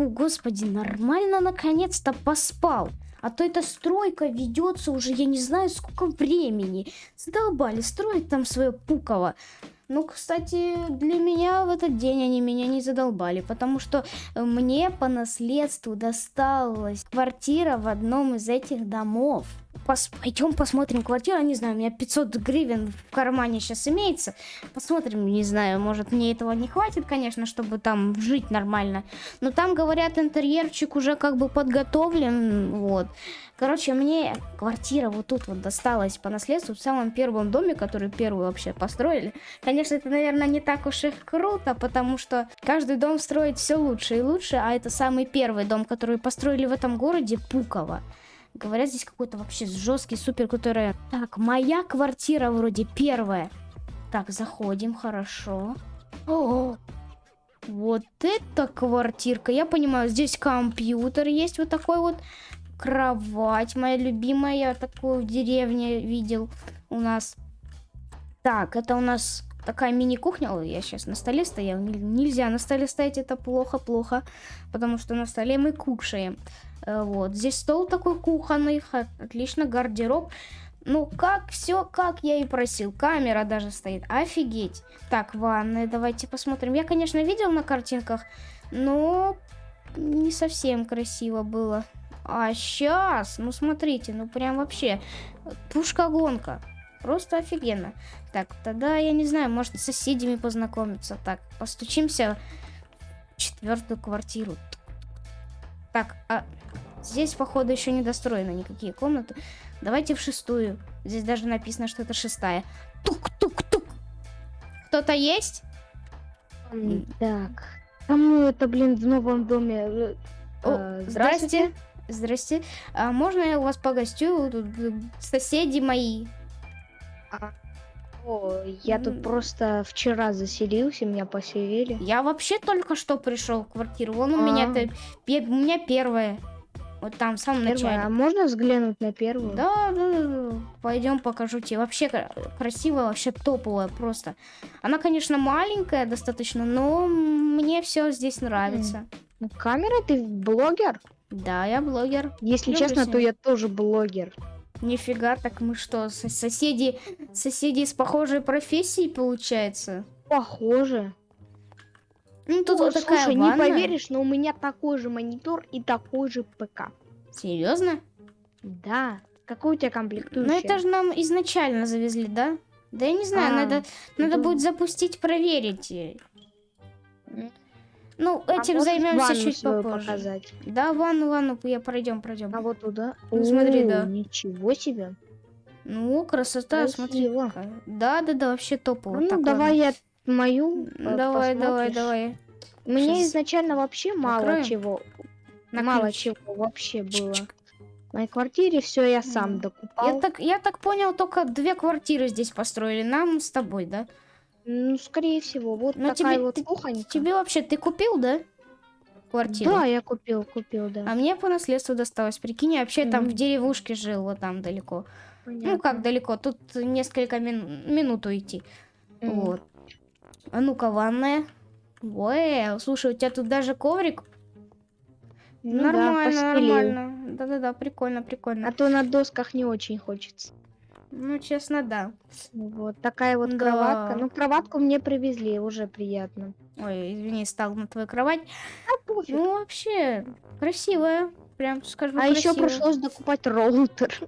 Фу, господи, нормально наконец-то поспал. А то эта стройка ведется уже, я не знаю, сколько времени. Задолбали строить там свое пуково. Ну, кстати, для меня в этот день они меня не задолбали, потому что мне по наследству досталась квартира в одном из этих домов. Пос пойдем посмотрим квартиру, не знаю, у меня 500 гривен в кармане сейчас имеется. Посмотрим, не знаю, может мне этого не хватит, конечно, чтобы там жить нормально. Но там, говорят, интерьерчик уже как бы подготовлен, вот. Короче, мне квартира вот тут вот досталась по наследству в самом первом доме, который первый вообще построили. Конечно, это, наверное, не так уж и круто, потому что каждый дом строит все лучше и лучше, а это самый первый дом, который построили в этом городе, Пуково. Говорят, здесь какой-то вообще жесткий, супер крутой район. Так, моя квартира вроде первая. Так, заходим, хорошо. О, вот это квартирка. Я понимаю, здесь компьютер есть вот такой вот кровать моя любимая. Я такую в деревне видел у нас. Так, это у нас такая мини-кухня. Ой, я сейчас на столе стоял. Нельзя на столе стоять, это плохо-плохо. Потому что на столе мы кушаем. Э, вот, здесь стол такой кухонный. Отлично, гардероб. Ну, как все, как я и просил. Камера даже стоит. Офигеть. Так, ванная, давайте посмотрим. Я, конечно, видел на картинках, но не совсем красиво было. А сейчас, ну смотрите, ну прям вообще пушка-гонка. Просто офигенно. Так, тогда я не знаю, может с соседями познакомиться. Так, постучимся в четвертую квартиру. Так, а здесь, походу, еще не достроены никакие комнаты. Давайте в шестую. Здесь даже написано, что это шестая. Тук-тук-тук. Кто-то есть? Так. Кому это, блин, в новом доме? Э, О, э, здрасте. Здрасте. А можно я у вас погостю? Тут соседи мои. А, о, я тут просто вчера заселился, меня поселили. Я вообще только что пришел в квартиру. Вон у меня это у меня первая. Вот там, в самом начале. А можно взглянуть на первую? Да, да, да. Пойдем покажу тебе. Вообще красивая, вообще топовая просто. Она, конечно, маленькая достаточно, но мне все здесь нравится. Ну, камера, ты блогер? Да, я блогер. Если Люблю честно, то я тоже блогер. Нифига, так мы что, соседи, соседи с похожей профессией, получается? Похоже. Ну, тут О, вот такая слушай, ванна. не поверишь, но у меня такой же монитор и такой же ПК. Серьезно? Да. Какой у тебя комплектующий? Ну, это же нам изначально завезли, да? Да я не знаю, а, надо, надо будет запустить, проверить. Ну, а этим займемся чуть попозже. Показать? Да, ванну, ванну, я пройдем, пройдем. А вот туда? Ну, смотри, да. Ничего себе. Ну, красота, Красиво. смотри. Да, да, да, вообще топово. Ну, так, давай ладно. я мою Давай, давай, давай. Мне Сейчас. изначально вообще мало Накроем? чего. На мало ключ. чего вообще было. В моей квартире все я сам докупал. Я так, я так понял, только две квартиры здесь построили. Нам с тобой, да? Ну, скорее всего. Вот Но такая тебе, вот ты, кухонька. Тебе вообще, ты купил, да? Квартиру? Да, я купил, купил, да. А мне по наследству досталось. Прикинь, я вообще mm -hmm. там в деревушке жил, вот там далеко. Понятно. Ну, как далеко? Тут несколько мин минут уйти. Mm -hmm. Вот. А ну-ка, ванная. Ой, слушай, у тебя тут даже коврик. Ну, нормально, да, нормально. Да-да-да, прикольно, прикольно. А то на досках не очень хочется. Ну, честно, да. Вот такая вот да. кроватка. Ну, кроватку мне привезли, уже приятно. Ой, извини, стал на твою кровать. А пофиг. Ну, вообще, красивая. Прям скажу, А еще пришлось докупать роутер.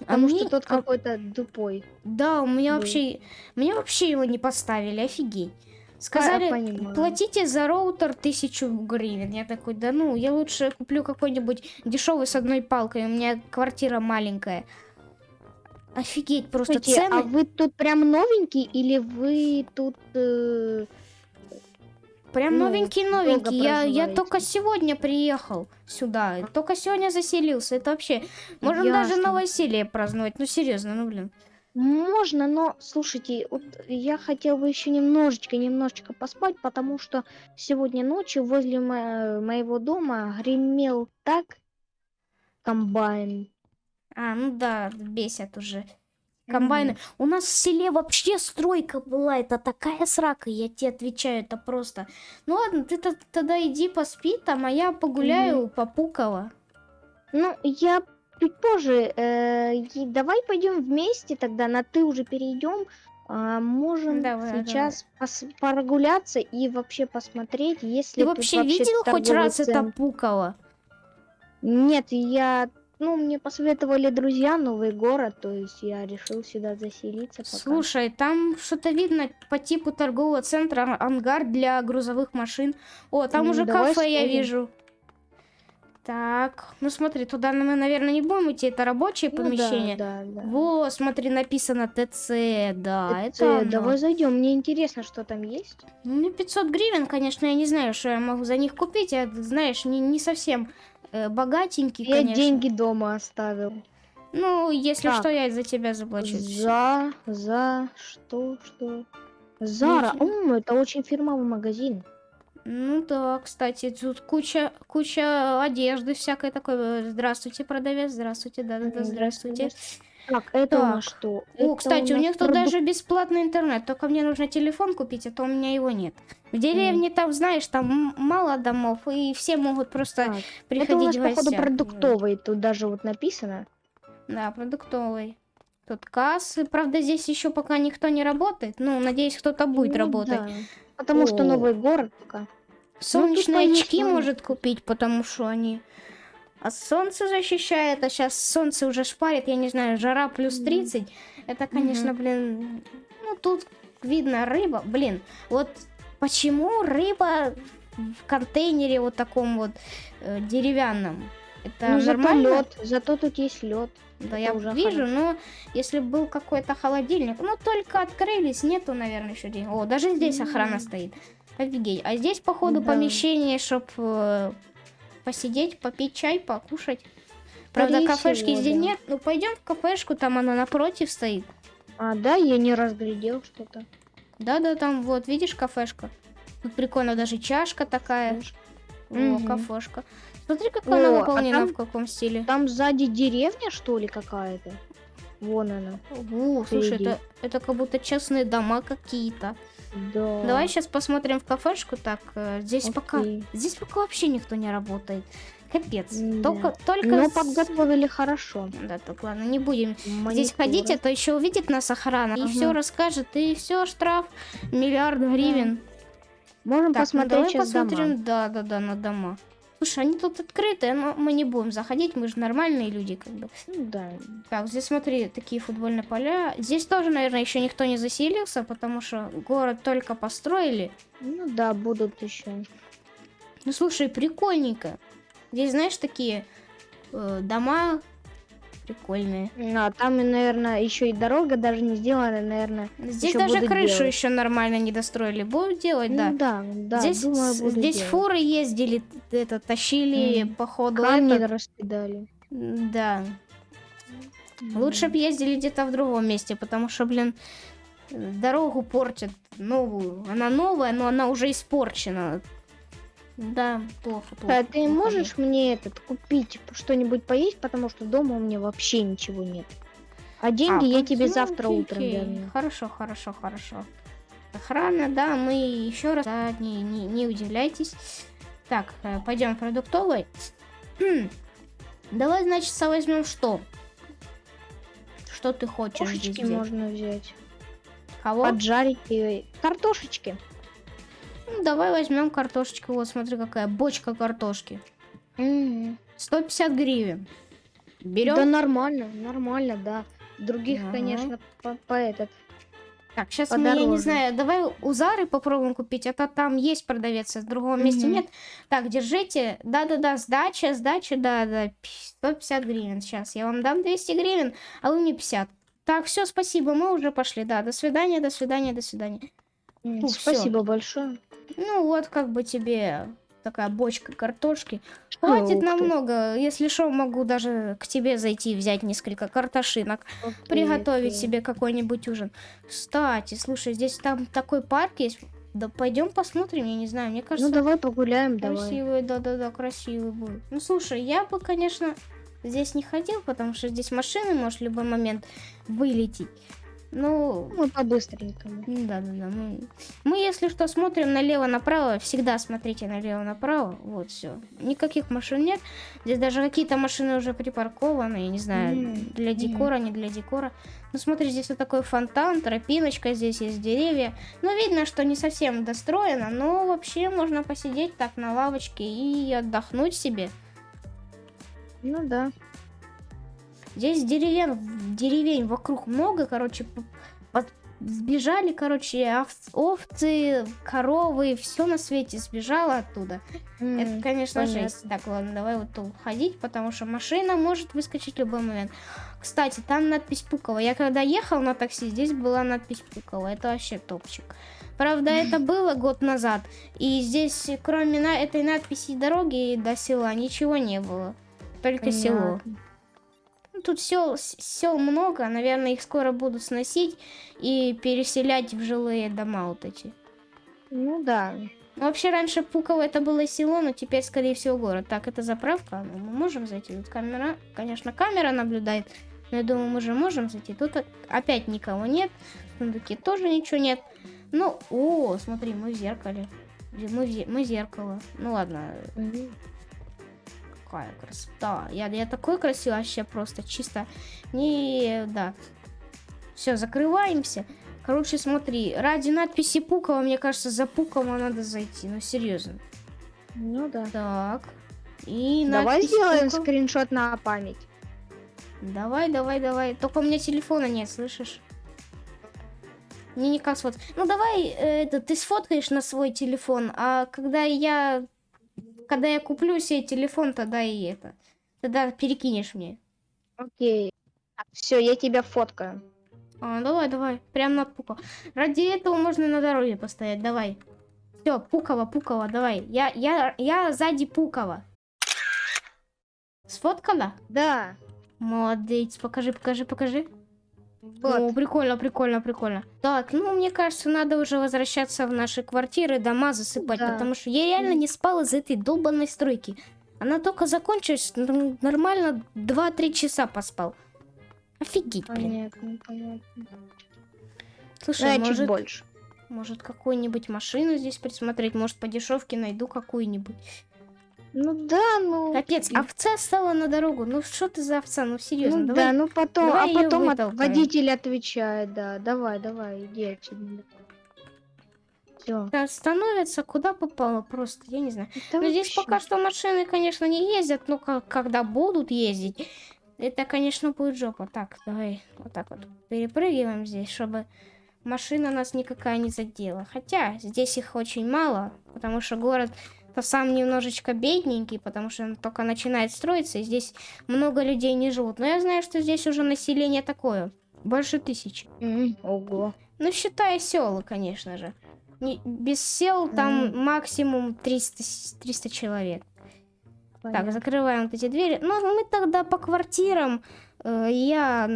А Потому мне... что тот а... какой-то тупой. Да, у меня был. вообще... Мне вообще его не поставили, офигеть. Сказали, платите за роутер тысячу гривен. Я такой, да ну, я лучше куплю какой-нибудь дешевый с одной палкой. У меня квартира маленькая. Офигеть, просто Слушайте, цены... а вы тут прям новенький или вы тут... Э... Прям ну, новенький-новенький. Я, я только сегодня приехал сюда. Только сегодня заселился. Это вообще... Можем Ясно. даже новоселье праздновать. Ну, серьезно, ну, блин. Можно, но, слушайте, вот я хотел бы еще немножечко, немножечко поспать, потому что сегодня ночью возле мо моего дома гремел так комбайн. А, ну да, бесят уже. комбайны. У нас в селе вообще стройка была, это такая срака, я тебе отвечаю, это просто. Ну ладно, ты то- тогда иди поспи там, а я погуляю по Пуково. Ну, я чуть позже. э, и давай пойдем вместе тогда, на ты уже перейдем. А, можем Давай, сейчас пос- прогуляться и вообще посмотреть, если Ты вообще видел хоть раз это Пуково? Нет, я, ну, мне посоветовали друзья новый город, то есть я решил сюда заселиться. Пока. Слушай, там что-то видно по типу торгового центра, а- ангар для грузовых машин. О, там Ну, уже кафе я сходим. вижу. Так, ну смотри, туда мы, наверное, не будем идти, это рабочее Ну да, помещение. да, да. Во, смотри, написано ТЦ, да, Это, это оно. давай зайдем. Мне интересно, что там есть. Ну, Мне 500 гривен, конечно, я не знаю, что я могу за них купить. Я, знаешь, не, не совсем э, богатенький, Я конечно. деньги дома оставил. Ну, если Так. что, я за тебя заплачу. За, за, что, что? Зара, Ничего. М, это очень фирмовый магазин. Ну да, кстати, тут куча, куча одежды всякой такой. Здравствуйте, продавец, здравствуйте, да-да-да, М, здравствуйте. Так, это у Так. нас что? О, Это кстати, у нас них тут даже бесплатный интернет, только мне нужно телефон купить, а то у меня его нет. В деревне там, знаешь, там мало домов, и все могут просто Так, приходить Это у нас, походу, продуктовый. Тут даже вот написано. Да, продуктовый. Тут кассы. Правда, здесь еще пока никто не работает. Ну, надеюсь, кто-то будет Ну работать. да, Потому что О. новый город пока. Солнечные тут, очки конечно. может купить, потому что они от солнца защищает, а сейчас солнце уже шпарит, я не знаю, жара плюс Мгм. 30. Это, конечно, блин, ну тут видно рыба, блин, вот почему рыба в контейнере вот таком вот э, деревянном? Это ну, зато нормально? лед. Зато тут есть лед. Да, Это я уже вижу, но если бы был какой-то холодильник, ну только открылись, нету, наверное, еще день. О, даже здесь охрана стоит. Офигеть. А здесь, походу, Да. помещение, чтобы посидеть, попить чай, покушать. Правда, Скорее кафешки всего, здесь да. нет. Ну, пойдем в кафешку, там она напротив стоит. А, да, я не разглядел что-то. Да-да, там вот, видишь, кафешка. Тут прикольно, даже чашка такая. О, Мгм. кафешка. Смотри, как она О, а выполнена, там- в каком стиле. Там сзади деревня, что ли, какая-то? Вон она. О, слушай, это, это как будто частные дома какие-то. Да. Давай сейчас посмотрим в кафешку. Так, э, здесь пока. Окей. Здесь пока вообще никто не работает. Капец. М, Только, только. Но с- подготовили хорошо. Да, так ладно, не будем здесь Мониторы. ходить, а то еще увидит нас охрана и Ага. все расскажет, и все, штраф миллиард гривен. Можем Так, ну посмотреть давай сейчас посмотрим, да, да, да, на дома. Слушай, они тут открытые, но мы не будем заходить, мы же нормальные люди, как бы. Ну да. Так, здесь смотри, такие футбольные поля. Здесь тоже, наверное, еще никто не заселился, потому что город только построили. Ну да, будут еще. Ну слушай, прикольненько. Здесь, знаешь, такие э, дома прикольные. А там, наверное, еще и дорога даже не сделана, наверное. Здесь даже крышу делать. еще нормально не достроили. Будут делать, да. Ну да, да, здесь думаю, здесь делать. фуры ездили, это тащили Мгм. по ходу. Камни этот. раскидали. Да. Лучше бы ездили где-то в другом месте, потому что, блин, дорогу портят новую. Она новая, но она уже испорчена. Да, плохо, плохо. А ты плохо, можешь мне этот купить что-нибудь поесть, потому что дома у меня вообще ничего нет. А А, деньги я тебе ну, завтра окей, утром верну. Хорошо, хорошо, хорошо. Охрана, да, мы еще раз, да, не, не, не удивляйтесь. Так, пойдем в продуктовый. Хм. Давай, значит, возьмем что? Что ты хочешь здесь Кошечки взять? можно взять. Кого? Поджарить и картошечки. Ну, давай возьмем картошечку. Вот, смотри, какая бочка картошки. Мгм. 150 гривен. Берем. Да нормально, нормально, да. Других, Ага. конечно, по, по этот. Так, сейчас мы, я не подороже. знаю, давай у Зары попробуем купить, а то там есть продавец, а в другом месте Мгм. нет. Так, держите. Да-да-да, сдача, сдача, да-да. 150 гривен сейчас. Я вам дам 200 гривен, а вы мне 50. Так, все, спасибо, мы уже пошли. Да, до свидания, до свидания, до свидания. Ну, всё. Спасибо большое. Ну вот, как бы тебе такая бочка картошки. Хватит Ух ты. намного. Если что, могу даже к тебе зайти, взять несколько картошинок. Окей, приготовить окей. себе какой-нибудь ужин. Кстати, слушай, здесь там такой парк есть. Да пойдем посмотрим, я не знаю, мне Ну кажется, давай погуляем, давай. красивый, да-да-да, красивый будет. Ну слушай, я бы, конечно, здесь не ходил, потому что здесь машины может в любой момент вылететь. Ну, Мы по-быстренькому. да-да-да. Мы, мы, если что, смотрим налево-направо. Всегда смотрите налево-направо. Вот, все. Никаких машин нет. Здесь даже какие-то машины уже припаркованы. Я не знаю, Мгм, для декора, не для декора. Ну, смотри, здесь вот такой фонтан, тропиночка, здесь есть деревья. Ну, видно, что не совсем достроено, но вообще можно посидеть так на лавочке и отдохнуть себе. Ну да. Здесь деревень, деревень вокруг много, короче, под- сбежали, короче, овц- овцы, коровы, все на свете сбежало оттуда. М, Это, конечно, понятно. жесть. Так, ладно, давай вот тут ходить, потому что машина может выскочить в любой момент. Кстати, там надпись Пукова. Я когда ехал на такси, здесь была надпись Пукова. Это вообще топчик. Правда, это было год назад. И здесь, кроме на этой надписи дороги до села, ничего не было. Только село. Понятно. Ну, Тут сел, сел много, наверное, их скоро будут сносить и переселять в жилые дома вот эти. Ну да. Ну, Вообще раньше Пуково это было село, но теперь, скорее всего, город. Так, это заправка, ну, мы можем зайти. Тут камера, конечно, камера наблюдает, но я думаю, мы же можем зайти. Тут опять никого нет, в сундуке тоже ничего нет. Ну, о, смотри, мы в зеркале. Мы, в мы зеркало. Ну ладно, Мгм. Какая красота. Я, я такой красивый вообще просто чисто. Не, да. Все, закрываемся. Короче, смотри, ради надписи Пукова, мне кажется, за Пукова надо зайти. Ну, серьезно. Ну да. Так. И Давай сделаем Пукова. скриншот на память. Давай, давай, давай. Только у меня телефона нет, слышишь? Мне никак сфоткать. Ну давай, э, это, ты сфоткаешь на свой телефон, а когда я, когда я куплю себе телефон, тогда и это, тогда перекинешь мне. Окей. Все, я тебя фоткаю. А, давай, давай, прям на Пукова. Ради этого можно на дороге постоять, давай. Все, Пукова, Пукова, давай. Я, я, я сзади Пукова. Сфоткала? Да. Молодец, покажи, покажи, покажи. Вот. О, прикольно, прикольно, прикольно. Так, ну, мне кажется, надо уже возвращаться в наши квартиры, дома засыпать, Да. потому что я реально не спал из этой долбанной стройки. Она только закончилась, нормально 2-3 часа поспал. Офигеть, блин. Понятно, понятно. Слушай, Да, чуть может, больше. может какую-нибудь машину здесь присмотреть, может по дешевке найду какую-нибудь. Ну да, ну. Капец, овца стала на дорогу. Ну что ты за овца? Ну серьезно, ну давай. да, ну потом, давай а потом от- водитель отвечает, да. Давай, давай, иди отсюда. Все. Становится куда попало просто, я не знаю. Но здесь пока что машины, конечно, не ездят, но ка- когда будут ездить, это, конечно, будет жопа. Так, давай вот так вот перепрыгиваем здесь, чтобы машина нас никакая не задела. Хотя здесь их очень мало, потому что город то сам немножечко бедненький, потому что он только начинает строиться, и здесь много людей не живут. Но я знаю, что здесь уже население такое, больше тысячи. Ого. Ну, считая села, конечно же. Не- без сел там Мгм. максимум 300, с- 300 человек. Так, понятно. закрываем вот эти двери. Ну, мы тогда по квартирам. э, я,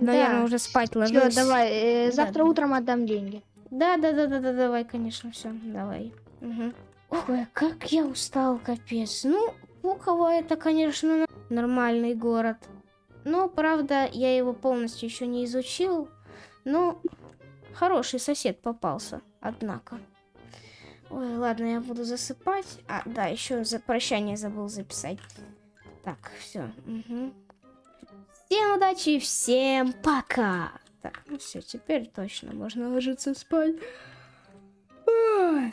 наверное, Да, уже спать Всё, ложусь. давай, э, завтра да. утром отдам деньги. Да, да, да, да, да, давай, конечно, все, давай. Мгм. Ой, как я устал, капец. Ну, Пуково это, конечно, нормальный город. Но, правда, я его полностью еще не изучил. Но хороший сосед попался, однако. Ой, ладно, я буду засыпать. А, да, еще за прощание забыл записать. Так, все. Всем удачи всем пока. Так, ну все, теперь точно можно ложиться спать. Ой.